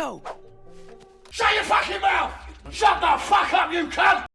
go. Shut your fucking mouth! Shut the fuck up, you cunt!